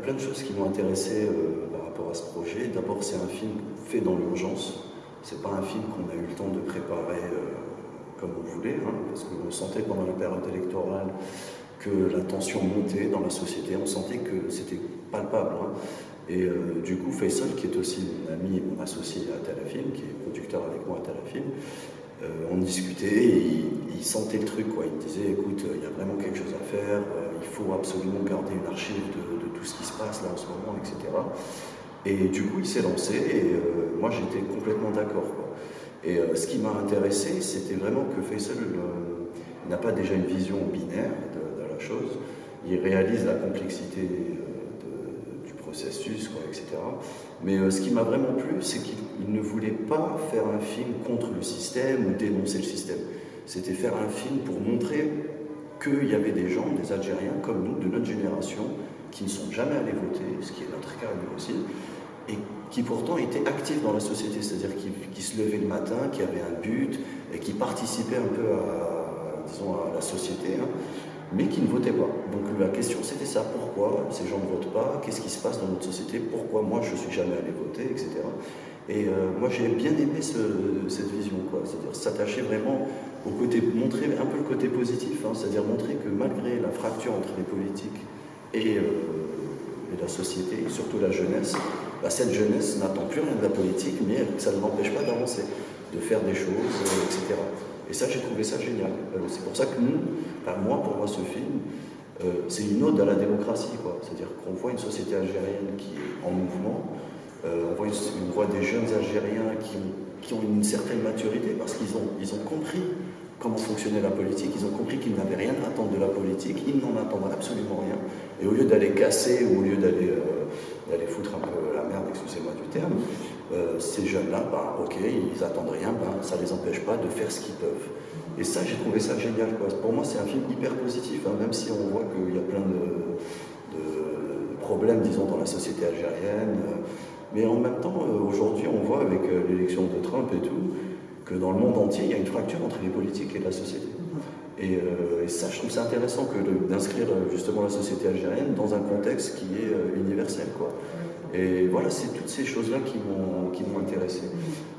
plein de choses qui m'ont intéressé euh, par rapport à ce projet. D'abord, c'est un film fait dans l'urgence. C'est pas un film qu'on a eu le temps de préparer euh, comme on voulait, hein, parce qu'on sentait pendant la période électorale que la tension montait dans la société. On sentait que c'était palpable. Hein. Et euh, du coup, Faisal, qui est aussi mon ami et mon associé à Talafilm, qui est producteur avec moi à Talafilm, euh, on discutait il, sentait le truc. Quoi. Il me disait écoute, il y a vraiment quelque chose à faire, il faut absolument garder une archive de, tout ce là en ce moment, etc. Et du coup, il s'est lancé et euh, moi j'étais complètement d'accord. Et euh, ce qui m'a intéressé, c'était vraiment que Faisal n'a pas déjà une vision binaire de, la chose. Il réalise la complexité du processus, quoi, etc. Mais ce qui m'a vraiment plu, c'est qu'il ne voulait pas faire un film contre le système ou dénoncer le système. C'était faire un film pour montrer qu'il y avait des gens, des Algériens comme nous, de notre génération, qui ne sont jamais allés voter, ce qui est notre cas nous aussi, et qui pourtant étaient actifs dans la société, c'est-à-dire qui, se levaient le matin, qui avaient un but, et qui participaient un peu à, disons, à la société, hein, mais qui ne votaient pas. Donc la question c'était ça, pourquoi ces gens ne votent pas, qu'est-ce qui se passe dans notre société, pourquoi moi je ne suis jamais allé voter, etc. Et euh, moi j'ai bien aimé cette vision, c'est-à-dire s'attacher vraiment au côté, montrer un peu le côté positif, hein, c'est-à-dire montrer que malgré la fracture entre les politiques et, euh, la société, et surtout la jeunesse, bah, cette jeunesse n'attend plus rien de la politique, mais ça ne l'empêche pas d'avancer, de faire des choses, euh, etc. Et ça, j'ai trouvé ça génial. c'est pour ça que nous, moi, pour moi, ce film, c'est une ode à la démocratie, C'est-à-dire qu'on voit une société algérienne qui est en mouvement, euh, on, voit des jeunes Algériens qui, ont une certaine maturité parce qu'ils ont, ils ont compris comment fonctionnait la politique, ils ont compris qu'ils n'avaient rien à attendre de la politique, ils n'en attendent absolument rien. Et au lieu d'aller casser ou au lieu d'aller euh, foutre un peu la merde, excusez-moi du terme, euh, ces jeunes-là, bah, ok, ils attendent rien, bah, ça ne les empêche pas de faire ce qu'ils peuvent. Et ça, j'ai trouvé ça génial. Pour moi, c'est un film hyper positif, hein, même si on voit qu'il y a plein de, de, problèmes, disons, dans la société algérienne. Mais en même temps, euh, aujourd'hui, on voit avec l'élection de Trump et tout, que dans le monde entier, il y a une fracture entre les politiques et la société. Et, euh, ça, je trouve ça intéressant d'inscrire justement la société algérienne dans un contexte qui est universel. Quoi. Et voilà, c'est toutes ces choses-là qui m'ont intéressé.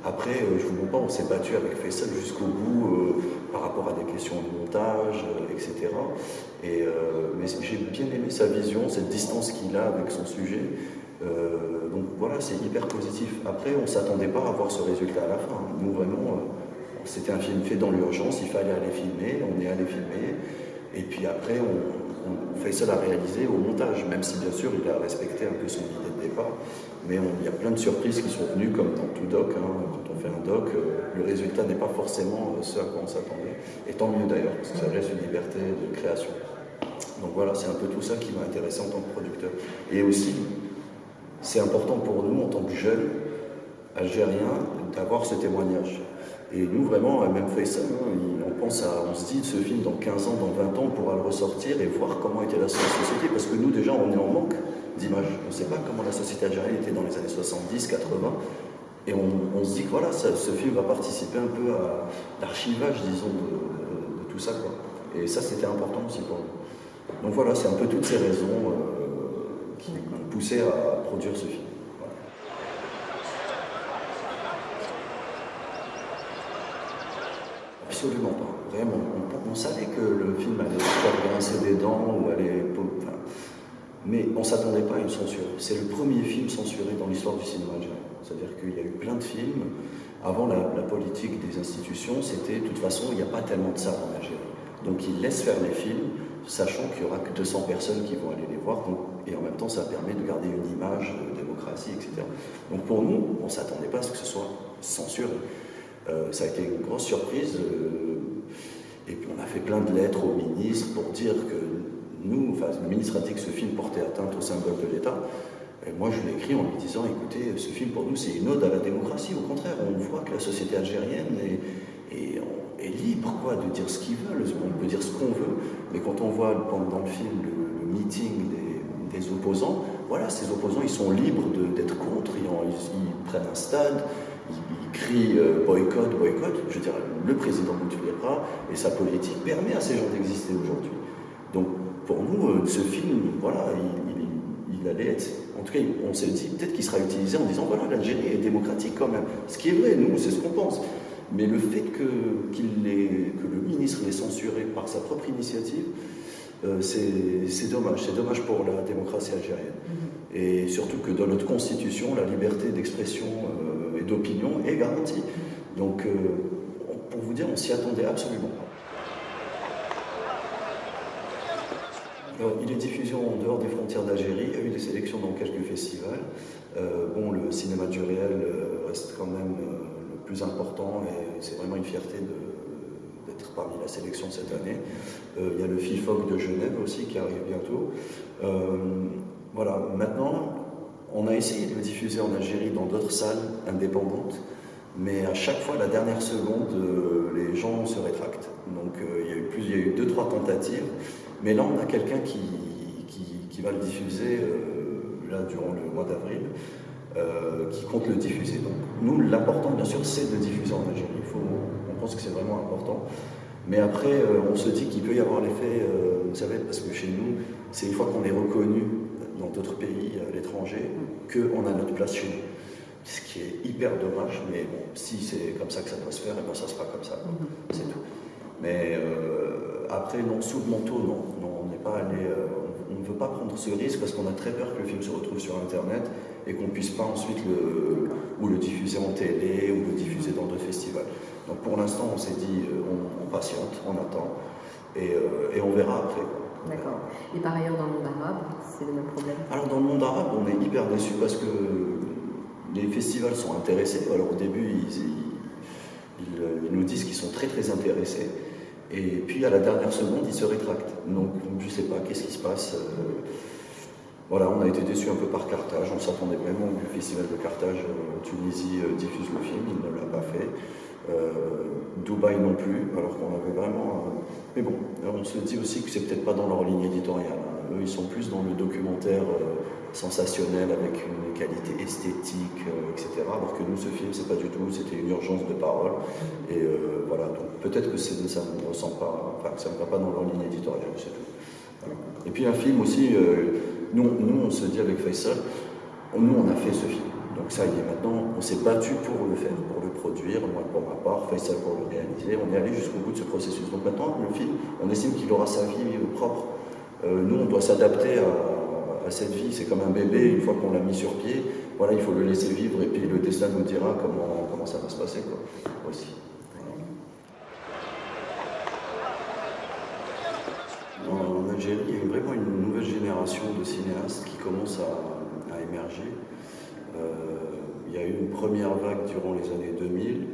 Après, je vous montre pas, on s'est battu avec Faisal jusqu'au bout par rapport à des questions de montage, etc. Et, mais j'ai bien aimé sa vision, cette distance qu'il a avec son sujet. Euh, donc voilà, c'est hyper positif. Après, on ne s'attendait pas à voir ce résultat à la fin. Nous, vraiment, euh, c'était un film fait dans l'urgence, il fallait aller filmer, on est allé filmer. Et puis après, on, fait ça à réaliser au montage, même si bien sûr, il a respecté un peu son idée de départ. Mais il y a plein de surprises qui sont venues, comme dans tout doc. Hein. quand on fait un doc, euh, le résultat n'est pas forcément ce à quoi on s'attendait. Et tant mieux d'ailleurs, parce que ça laisse une liberté de création. Donc voilà, c'est un peu tout ça qui m'a intéressé en tant que producteur. Et aussi, c'est important pour nous, en tant que jeunes Algériens, d'avoir ce témoignage. Et nous, vraiment, même fait ça, hein, on, pense à, on se dit, ce film, dans 15 ans, dans 20 ans, on pourra le ressortir et voir comment était la société, parce que nous, déjà, on est en manque d'images. On ne sait pas comment la société algérienne était dans les années 70, 80, et on, se dit que voilà, ce film va participer un peu à l'archivage, disons, de, tout ça. Et ça, c'était important aussi pour nous. Donc voilà, c'est un peu toutes ces raisons. Euh, qui poussé à produire ce film. Absolument pas, vraiment. On, savait que le film allait faire grincer des dents ou allait. Enfin, mais on ne s'attendait pas à une censure. C'est le premier film censuré dans l'histoire du cinéma algérien. C'est-à-dire qu'il y a eu plein de films. Avant, la, politique des institutions, c'était de toute façon, il n'y a pas tellement de ça en Algérie. Donc ils laissent faire les films, sachant qu'il n'y aura que 200 personnes qui vont aller les voir. Donc et en même temps ça permet de garder une image de démocratie, etc. Donc pour nous, on ne s'attendait pas à ce que ce soit censuré. Euh, ça a été une grosse surprise, euh, et puis on a fait plein de lettres au ministre pour dire que nous, enfin le ministre a dit que ce film portait atteinte au symbole de l'État, et moi, je lui ai écrit en lui disant, écoutez, ce film pour nous, c'est une ode à la démocratie. Au contraire, on voit que la société algérienne est, est, libre quoi, de dire ce qu'ils veulent? On peut dire ce qu'on veut? Mais quand on voit pendant le film le meeting des, opposants, voilà, ces opposants, ils sont libres d'être contre, ils, prennent un stade, ils, crient euh, boycott, boycott. Je veux dire, le président Bouteflika et sa politique permet à ces gens d'exister aujourd'hui. Donc, pour nous, euh, ce film, voilà, il, il allait être. En tout cas, on s'est dit peut-être qu'il sera utilisé en disant voilà, l'Algérie est démocratique quand même. Ce qui est vrai, nous, c'est ce qu'on pense. Mais le fait que, que le ministre l'ait censuré par sa propre initiative, euh, c'est dommage. C'est dommage pour la démocratie algérienne. Mm-hmm. Et surtout que dans notre constitution, la liberté d'expression euh, et d'opinion est garantie. Donc, euh, pour vous dire, on s'y attendait absolument pas. il est diffusé en dehors des frontières d'Algérie, il y a eu des sélections dans quelques festivals. bon, le cinéma du réel reste quand même important et c'est vraiment une fierté d'être parmi la sélection cette année. Euh, il y a le FIFOC de Genève aussi qui arrive bientôt. Euh, voilà, maintenant, on a essayé de le diffuser en Algérie dans d'autres salles indépendantes, mais à chaque fois, la dernière seconde, euh, les gens se rétractent. Donc il y a eu plus, il y a eu deux, trois tentatives, mais là, on a quelqu'un qui, qui, va le diffuser là durant le mois d'avril. Euh, qui compte le diffuser. Donc nous, l'important bien sûr, c'est de diffuser en Algérie. Il faut, on pense que c'est vraiment important. Mais après, euh, on se dit qu'il peut y avoir l'effet, euh, vous savez, parce que chez nous, c'est une fois qu'on est reconnu dans d'autres pays, à l'étranger, qu'on a notre place chez nous. Ce qui est hyper dommage, mais bon, si c'est comme ça que ça doit se faire, et eh bien ça sera comme ça, mhm. c'est tout. Mais après, non, sous le manteau, non, non on n'est pas allé, on ne veut pas prendre ce risque parce qu'on a très peur que le film se retrouve sur Internet et qu'on ne puisse pas ensuite le, ou le diffuser en télé ou le diffuser dans d'autres festivals. Donc pour l'instant, on s'est dit, euh, on, patiente, on attend et, euh, et on verra après. D'accord. Et par ailleurs, dans le monde arabe, c'est le même problème? Alors dans le monde arabe, on est hyper déçus parce que les festivals sont intéressés. Alors au début, ils, ils, ils nous disent qu'ils sont très très intéressés. Et puis à la dernière seconde, ils se rétractent. Donc je ne sais pas qu'est-ce qui se passe. Euh, voilà, on a été déçus un peu par Carthage. On s'attendait vraiment au festival de Carthage. Euh, Tunisie euh, diffuse le film, il ne l'a pas fait. Dubaï non plus, alors qu'on avait vraiment. Mais bon, on se dit aussi que c'est peut-être pas dans leur ligne éditoriale. Hein. Eux, ils sont plus dans le documentaire sensationnel avec une qualité esthétique, euh, etc. Alors que nous, ce film, c'est pas du tout, c'était une urgence de parole. Et euh, voilà, donc peut-être que ça ne ressent pas, enfin, ça ne va pas dans leur ligne éditoriale, c'est tout. Et puis un film aussi, euh, nous, nous, on se dit avec Faisal, nous, on a fait ce film. Donc ça y est, maintenant, on s'est battu pour le faire, pour le produire, moi pour ma part, Faisal pour le réaliser. On est allé jusqu'au bout de ce processus. Donc maintenant, le film, on estime qu'il aura sa vie propre. nous, on doit s'adapter à cette vie, c'est comme un bébé, une fois qu'on l'a mis sur pied, voilà, il faut le laisser vivre et puis le destin nous dira comment, comment ça va se passer quoi. En Algérie, il y a vraiment une nouvelle génération de cinéastes qui commence à, émerger. Euh, il y a eu une première vague durant les années 2000,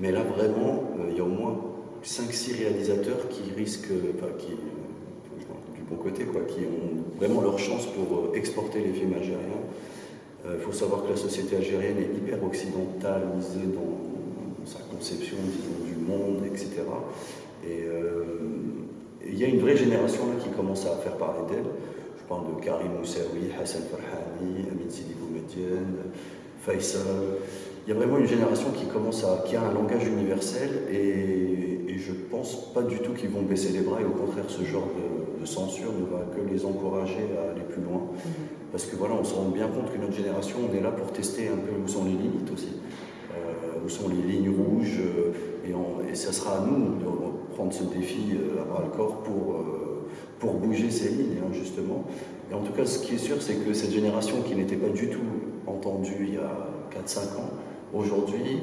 mais là vraiment, euh, il y a au moins 5-6 réalisateurs qui risquent, qui ont vraiment leur chance pour euh, exporter les films algériens. Il euh, faut savoir que la société algérienne est hyper occidentalisée dans sa conception du monde, etc. Euh, et il y a une vraie génération là qui commence à faire parler d'elle. Je parle de Karim Moussaoui, Hassan Farhani, Amin Sidi Boumedienne, Faisal. Il y a vraiment une génération qui commence à, qui a un langage universel et, et je pense pas du tout qu'ils vont baisser les bras et au contraire ce genre de, censure ne va que les encourager à aller plus loin. Mhm. Parce que voilà, on se rend bien compte que notre génération, on est là pour tester un peu où sont les limites aussi, euh, où sont les lignes rouges, euh, et, et, ça sera à nous de prendre ce défi euh, à bras le corps pour, pour bouger ces lignes, hein, justement. Et en tout cas, ce qui est sûr, c'est que cette génération qui n'était pas du tout entendue il y a 4-5 ans, aujourd'hui,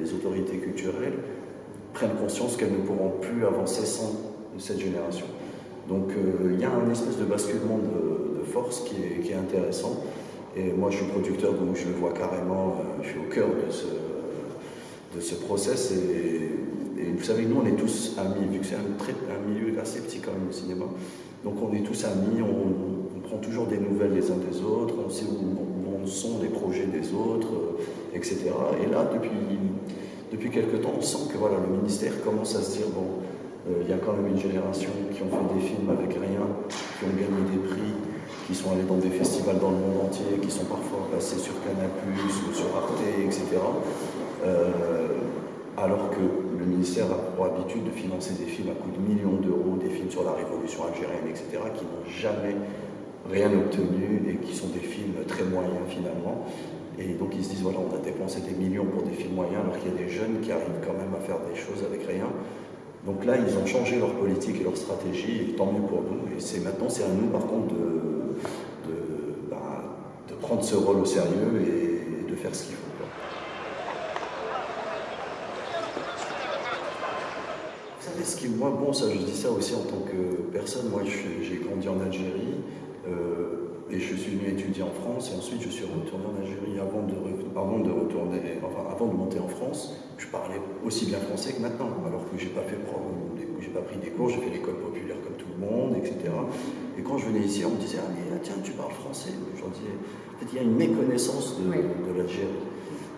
les autorités culturelles prennent conscience qu'elles ne pourront plus avancer sans cette génération. Donc euh, il y a un espèce de basculement de, force qui est, intéressant. Et moi je suis producteur, donc je le vois carrément, euh, je suis au cœur de ce, de ce process. Et, vous savez, nous on est tous amis, vu que c'est un, milieu assez petit quand même au cinéma. Donc on est tous amis, on, prend toujours des nouvelles les uns des autres, on sait où, sont les projets des autres, euh, etc. Et là, depuis, depuis quelques temps, on sent que voilà, le ministère commence à se dire, bon, il y a quand même une génération qui ont fait des films avec rien, qui ont gagné des prix, qui sont allés dans des festivals dans le monde entier, qui sont parfois passés sur Canal+, ou sur Arte, etc. Euh, alors que le ministère a pour habitude de financer des films à coût de millions d'euros, des films sur la révolution algérienne, etc., qui n'ont jamais rien obtenu et qui sont des films très moyens finalement. Et donc ils se disent voilà, on a dépensé des millions pour des films moyens alors qu'il y a des jeunes qui arrivent quand même à faire des choses avec rien. Donc là, ils ont changé leur politique et leur stratégie, et tant mieux pour nous. Et c'est maintenant, c'est à nous par contre de, de, bah, prendre ce rôle au sérieux et de faire ce qu'il faut. Vous savez ce qui, moi, bon, ça, je dis ça aussi en tant que personne. Moi, j'ai grandi en Algérie. Euh, et je suis venu étudier en France et ensuite je suis retourné en Algérie avant de, avant de retourner, enfin avant de monter en France. Je parlais aussi bien français que maintenant, alors que j'ai pas fait j'ai pas pris des cours, j'ai fait l'école populaire comme tout le monde, etc. Et quand je venais ici, on me disait ah mais tiens tu parles français. J'en disais en fait il y a une méconnaissance de, l'Algérie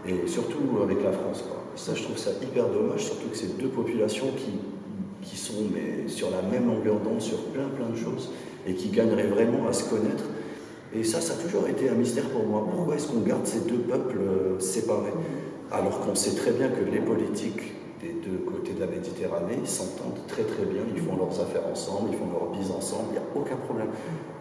et surtout avec la France. Ça je trouve ça hyper dommage, surtout que c'est deux populations qui qui sont mais, sur la même longueur d'onde sur plein plein de choses et qui gagneraient vraiment à se connaître et ça, ça a toujours été un mystère pour moi. Pourquoi est-ce qu'on garde ces deux peuples euh, séparés Alors qu'on sait très bien que les politiques des deux côtés de la Méditerranée s'entendent très très bien, ils font leurs affaires ensemble, ils font leurs bises ensemble, il n'y a aucun problème.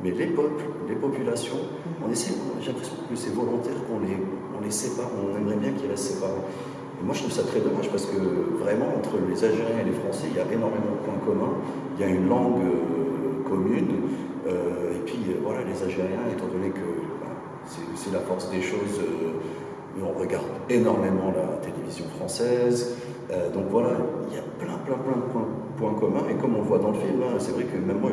Mais les peuples, les populations, on essaie, j'ai l'impression que c'est volontaire qu'on les, on les sépare, on aimerait bien qu'ils restent séparés. Et moi je trouve ça très dommage parce que vraiment entre les Algériens et les Français, il y a énormément de points communs, il y a une langue euh, commune, Étant donné que bah, c'est la force des choses, euh, on regarde énormément la télévision française. donc voilà, il y a plein, plein, plein de points, communs. Et comme on le voit dans le film, hein, c'est vrai que même moi,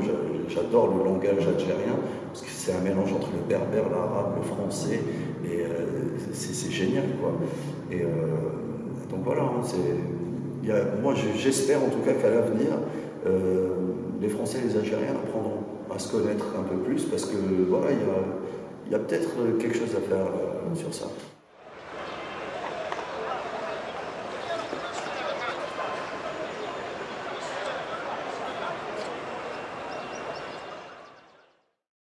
j'adore le langage algérien, parce que c'est un mélange entre le berbère, l'arabe, le français, et c'est génial, quoi. Et donc voilà, hein, moi j'espère en tout cas qu'à l'avenir, les Français et les Algériens apprendront à se connaître un peu plus parce que voilà, il y a, peut-être quelque chose à faire euh, sur ça.